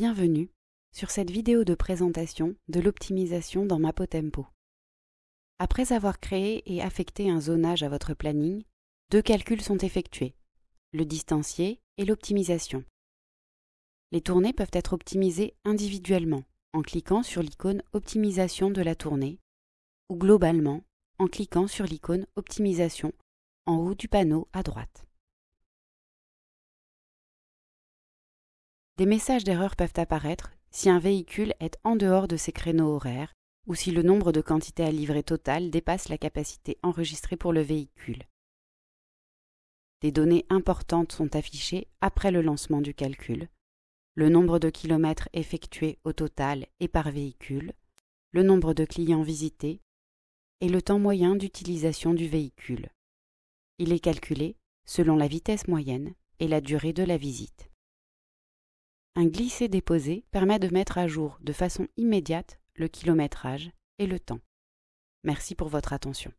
Bienvenue sur cette vidéo de présentation de l'optimisation dans Mapotempo. Après avoir créé et affecté un zonage à votre planning, deux calculs sont effectués, le distancié et l'optimisation. Les tournées peuvent être optimisées individuellement en cliquant sur l'icône Optimisation de la tournée ou globalement en cliquant sur l'icône Optimisation en haut du panneau à droite. Des messages d'erreur peuvent apparaître si un véhicule est en dehors de ses créneaux horaires ou si le nombre de quantités à livrer total dépasse la capacité enregistrée pour le véhicule. Des données importantes sont affichées après le lancement du calcul, le nombre de kilomètres effectués au total et par véhicule, le nombre de clients visités et le temps moyen d'utilisation du véhicule. Il est calculé selon la vitesse moyenne et la durée de la visite. Un glisser-déposer permet de mettre à jour de façon immédiate le kilométrage et le temps. Merci pour votre attention.